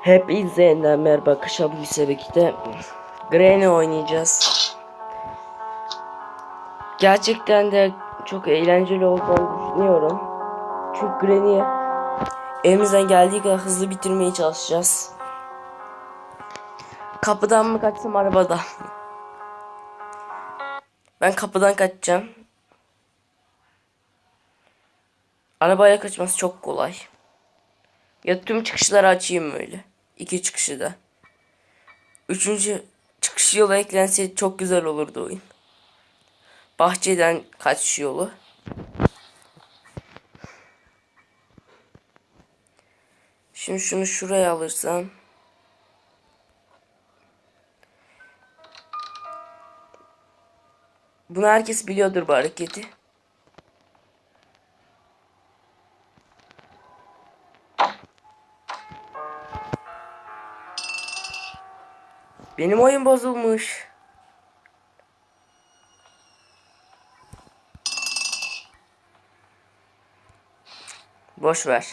Hepinize yeniden merhaba Kışa Bilgisayar birlikte Granny oynayacağız. Gerçekten de çok eğlenceli olduğunu düşünüyorum. Çünkü Granny'i elimizden geldiği kadar hızlı bitirmeye çalışacağız. Kapıdan mı kaçsam arabada? Ben kapıdan kaçacağım. Arabaya kaçması çok kolay. Ya tüm çıkışları açayım öyle. İki çıkışı da. Üçüncü çıkış yolu eklenseydi çok güzel olurdu oyun. Bahçeden kaçış yolu. Şimdi şunu şuraya alırsam. Bunu herkes biliyordur bu hareketi. Benim oyun bozulmuş. Boş ver.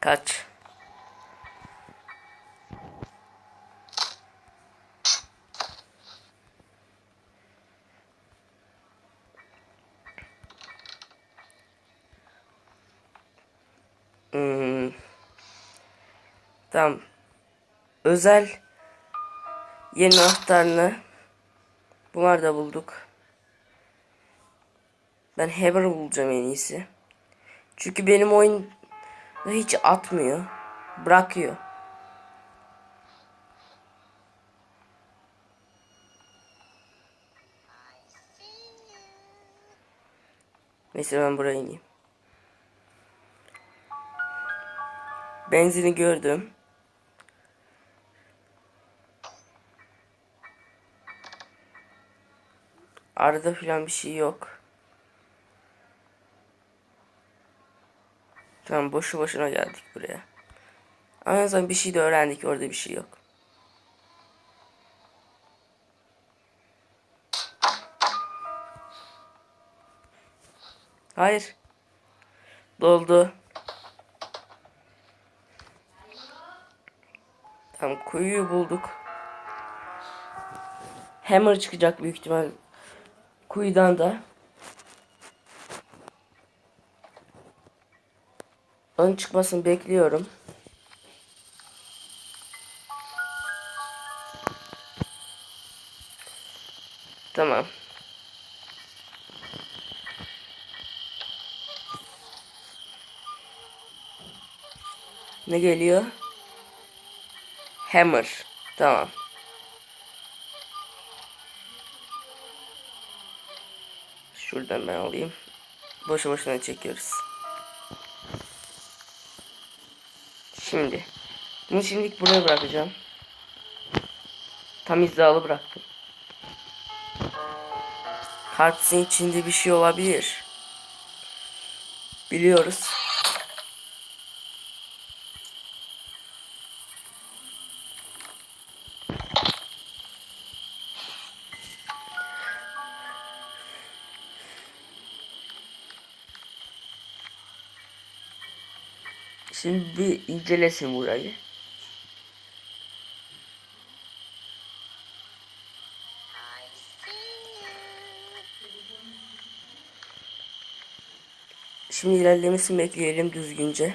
Kaç. Tamam. Özel yeni anahtarını bunlar da bulduk. Ben Hammer bulacağım en iyisi. Çünkü benim oyun hiç atmıyor. Bırakıyor. Neyse ben buraya ineyim. Benzini gördüm. Arada filan bir şey yok. Tamam boşu boşuna geldik buraya. Ama en bir şey de öğrendik orada bir şey yok. Hayır. Doldu. Tamam kuyuyu bulduk. Hammer çıkacak büyük ihtimal. Kuyudan da. Onun çıkmasını bekliyorum. Tamam. Ne geliyor? Hammer. Tamam. Şuradan ben alayım. Boşu boşuna çekiyoruz. Şimdi. Bunu şimdilik buraya bırakacağım. Tam hizalı bıraktım. Kartsın içinde bir şey olabilir. Biliyoruz. İncelesin burayı. Şimdi ilerlemesini bekleyelim düzgünce.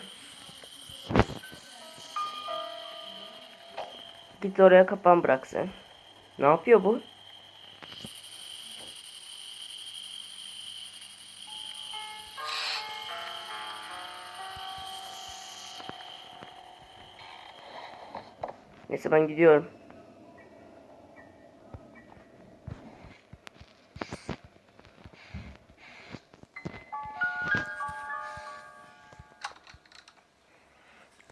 Git oraya kapan bırak sen. Ne yapıyor bu? Neyse ben gidiyorum.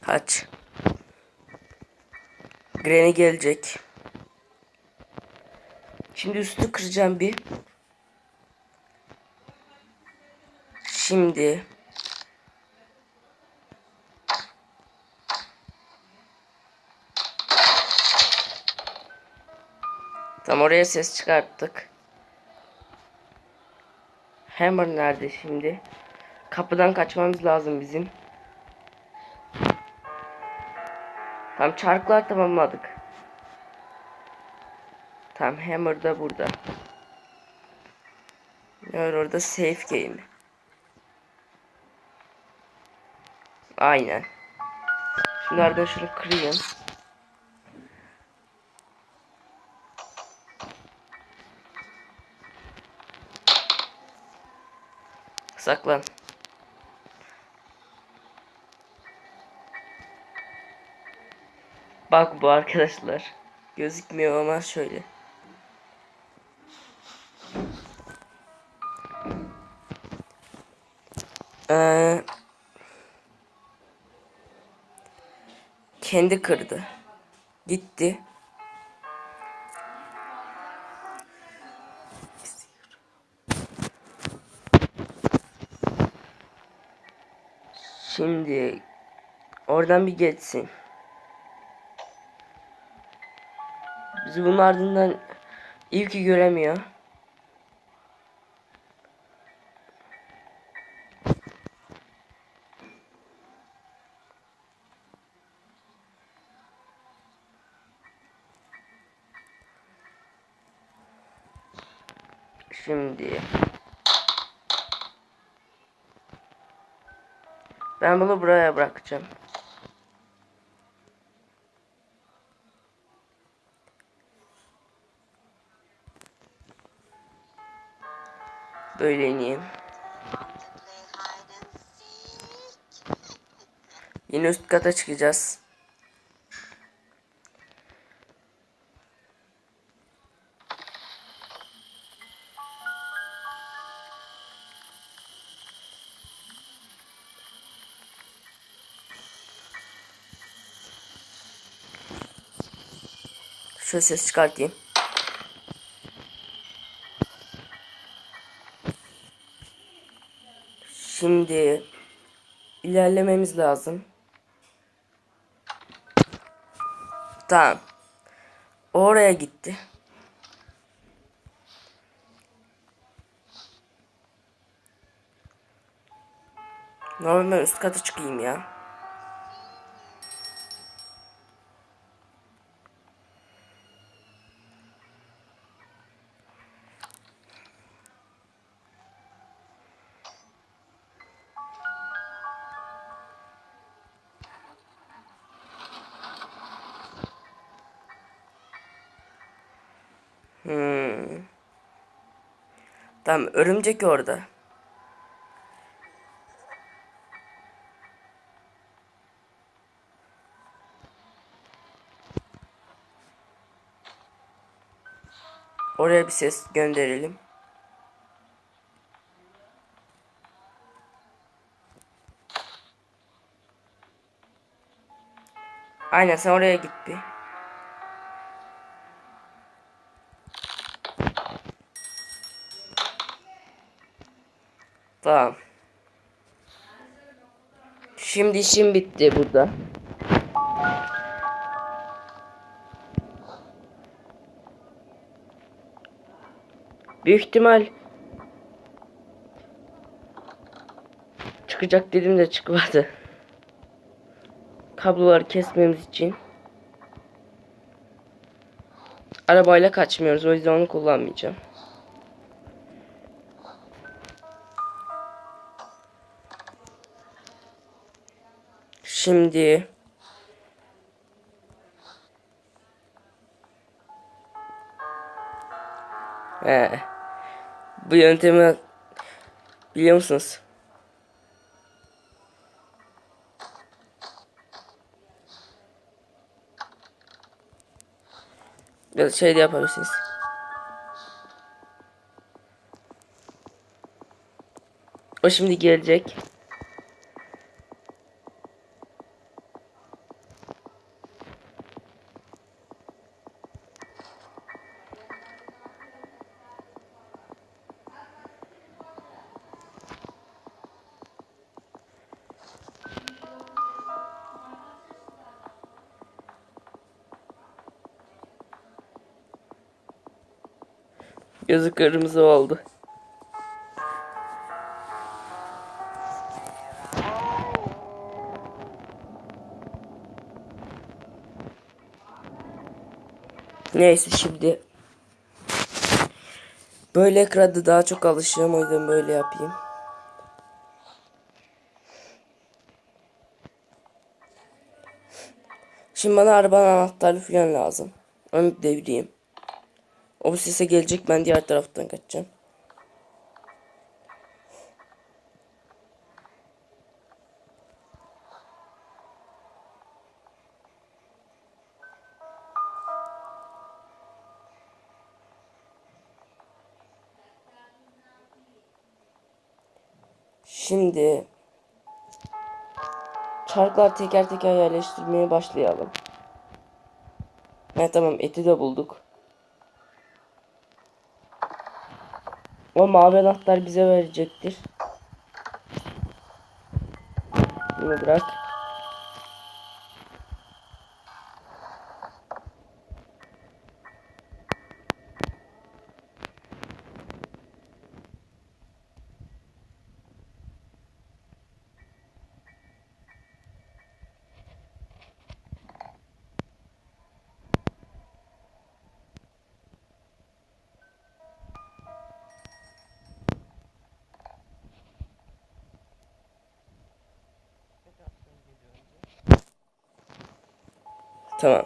Kaç. Granny gelecek. Şimdi üstü kıracağım bir. Şimdi Tam oraya ses çıkarttık. Hammer nerede şimdi? Kapıdan kaçmamız lazım bizim. Tam çarklar tamamladık. Tam Hammer da burada. Var orada? Safe game. Aynen. Şimdi şunu kırayım. Saklan. Bak bu arkadaşlar. Gözükmüyor ama şöyle. Ee, kendi kırdı. Gitti. Şimdi oradan bir geçsin. Bizi bunun ardından iyi ki göremiyor. Şimdi ben bunu buraya bırakacağım. Böyle ineyim. Yine üst kata çıkacağız. Şöyle ses çıkartayım. Şimdi ilerlememiz lazım. Tamam. Oraya gitti. Normal üst kata çıkayım ya. Tamam örümcek orada. Oraya bir ses gönderelim. Aynen sen oraya git bir. Tamam. Şimdi işim bitti burada. Büyük ihtimal çıkacak dedim de çıkmadı. Kabloları kesmemiz için. Arabayla kaçmıyoruz o yüzden onu kullanmayacağım. Şimdi He. Bu yöntemi biliyor musunuz? Ya şey de yapabilirsiniz. O şimdi gelecek. Gözü kırmızı oldu. Neyse şimdi Böyle ekranda daha çok alışacağım o yüzden böyle yapayım. Şimdi bana arabanın anahtarı falan lazım. Onu devireyim. O sese gelecek ben diğer taraftan kaçacağım. Şimdi çarklar teker teker yerleştirmeye başlayalım. Evet tamam eti de bulduk. O mavi anahtar bize verecektir. Bunu bırak. Tamam.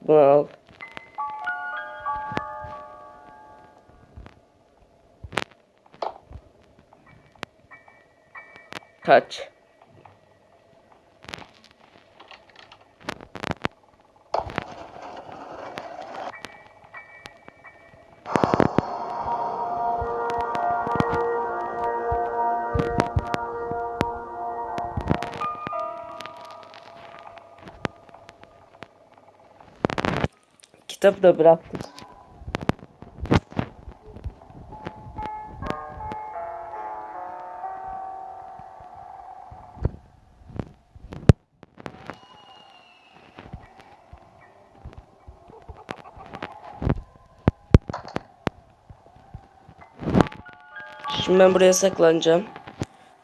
Bunu. Kitabı da bıraktım. Şimdi ben buraya saklanacağım.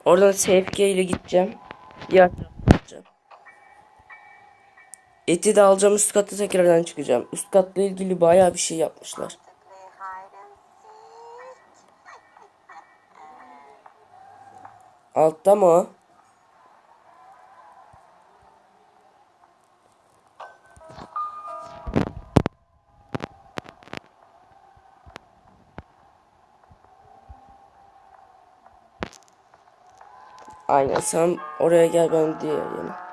Oradan SFK ile gideceğim. Gideceğim. Eti de alacağım üst katta tekrardan çıkacağım. Üst katla ilgili bayağı bir şey yapmışlar. Altta mı? Aynen sen oraya gel ben yana.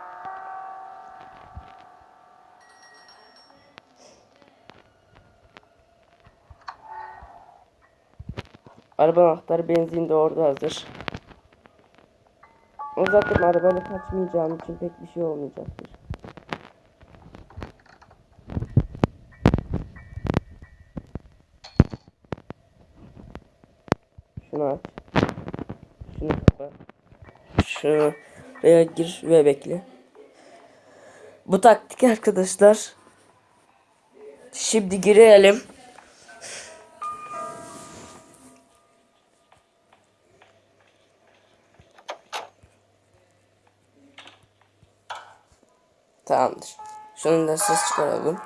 Araba anahtarı benzin de orada hazır. O zaten arabayla kaçmayacağım için pek bir şey olmayacaktır. Şunu aç. Şunu kapa. Şunu veya gir ve bekle. Bu taktik arkadaşlar. Şimdi girelim. Tamamdır. Şunun da ses çıkaralım.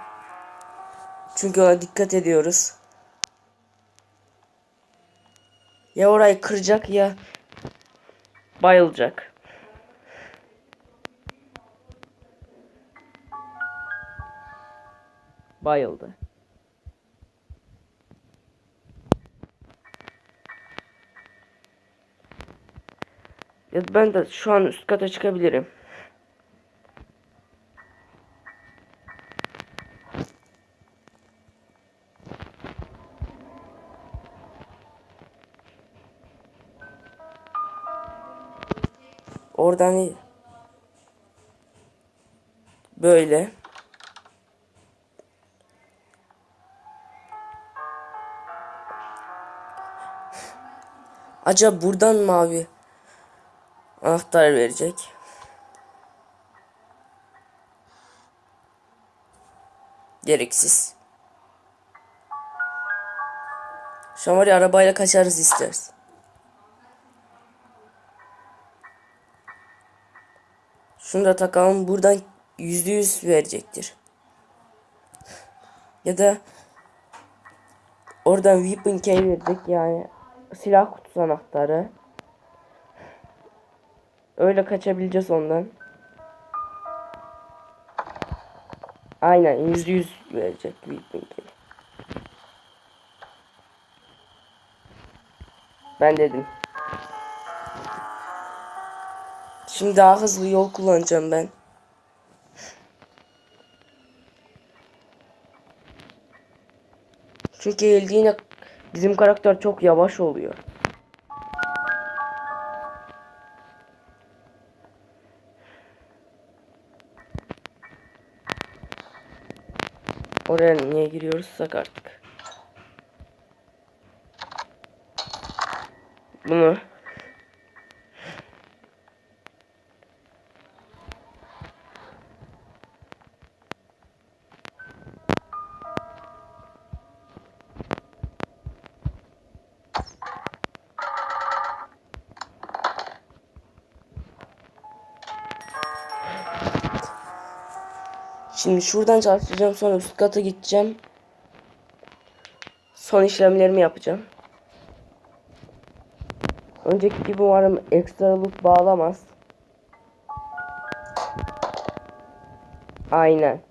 Çünkü ona dikkat ediyoruz. Ya orayı kıracak ya bayılacak. Bayıldı. Ya ben de şu an üst kata çıkabilirim. Oradan iyi. Böyle. Acaba buradan mavi anahtar verecek. Gereksiz. Şu ya arabayla kaçarız isteriz. Şunu takalım. Buradan yüzde yüz verecektir. Ya da oradan weapon key verdik yani silah kutusu anahtarı. Öyle kaçabileceğiz ondan. Aynen yüzde yüz verecek weapon key. Ben dedim. Şimdi daha hızlı yol kullanacağım ben. Çünkü eğildiğinde bizim karakter çok yavaş oluyor. Oraya niye giriyoruzsak artık. Bunu Şimdi şuradan çalışacağım sonra üst kata gideceğim. Son işlemlerimi yapacağım. Önceki gibi umarım ekstra loot bağlamaz. Aynen.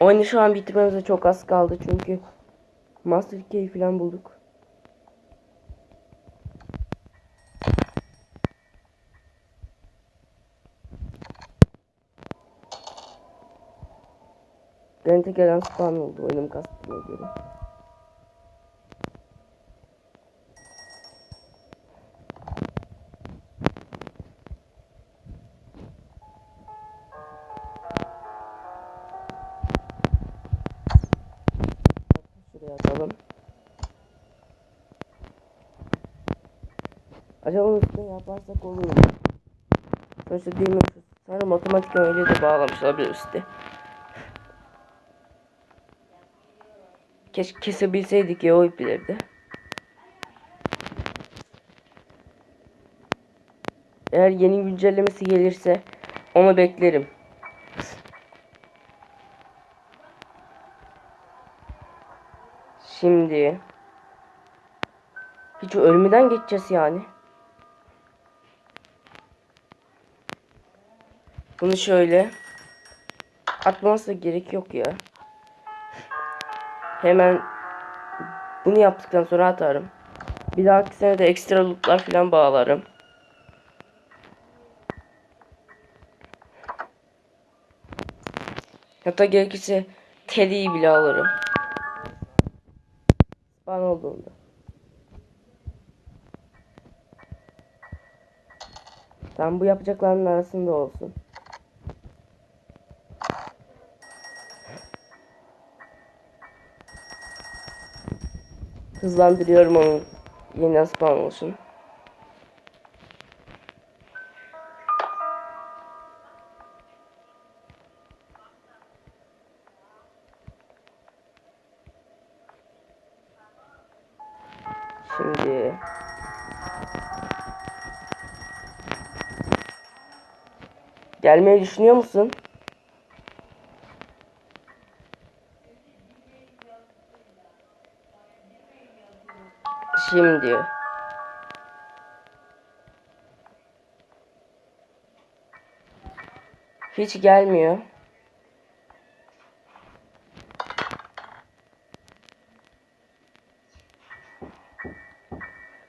Oyunu şu an bitirmemize çok az kaldı çünkü Master Key falan bulduk. Granite gelen spawn oldu oyunum kastına göre. Şuraya atalım. Acaba üstüne yaparsak olur mu? Sonuçta demir sanırım otomatik öyle de bağlamış olabilir üstte. Keşke kesebilseydik ya o ipleri de. Eğer yeni güncellemesi gelirse onu beklerim. Şimdi hiç ölmeden geçeceğiz yani. Bunu şöyle atmamıza gerek yok ya. Hemen bunu yaptıktan sonra atarım. Bir dahaki sene de ekstra lootlar falan bağlarım. Hatta gerekirse Teddy'yi bile alırım. Bana olduğunda. Tam bu yapacaklarının arasında olsun. Hızlandırıyorum onun yeniden spawn olsun. Şimdi Gelmeyi düşünüyor musun? Şimdi Hiç gelmiyor.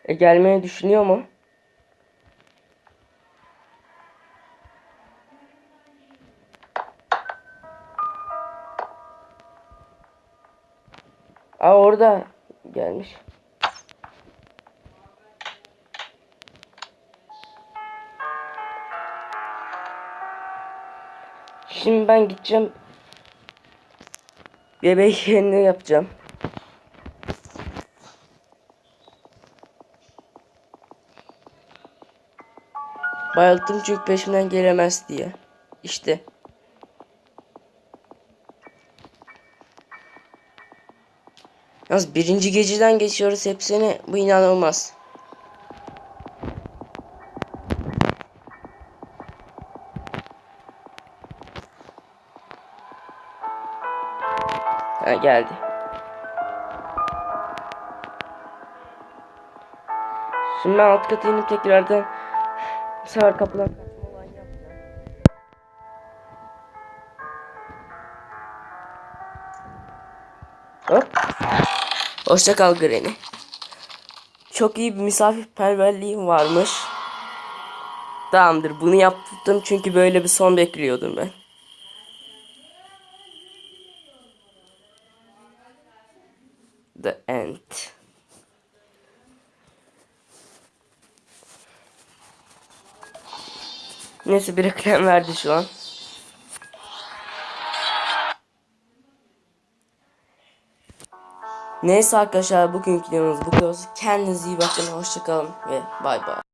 E gelmeyi düşünüyor mu? Aa orada gelmiş. Şimdi ben gideceğim. Bebek yerini yapacağım. Bayılttım çünkü peşimden gelemez diye. İşte. Yalnız birinci geceden geçiyoruz hepsini. Bu inanılmaz. Geldi. Şimdi ben alt katı inip tekrardan bu sefer kapıdan kaçma olayını yapacağım. Hop. Hoşça kal Granny. Çok iyi bir misafirperverliğim varmış. Tamamdır bunu yaptım çünkü böyle bir son bekliyordum ben. End. Neyse bir reklam verdi şu an. Neyse arkadaşlar bugünkü videomuz bu kadar. Kendinize iyi bakın. Hoşçakalın ve bay bay.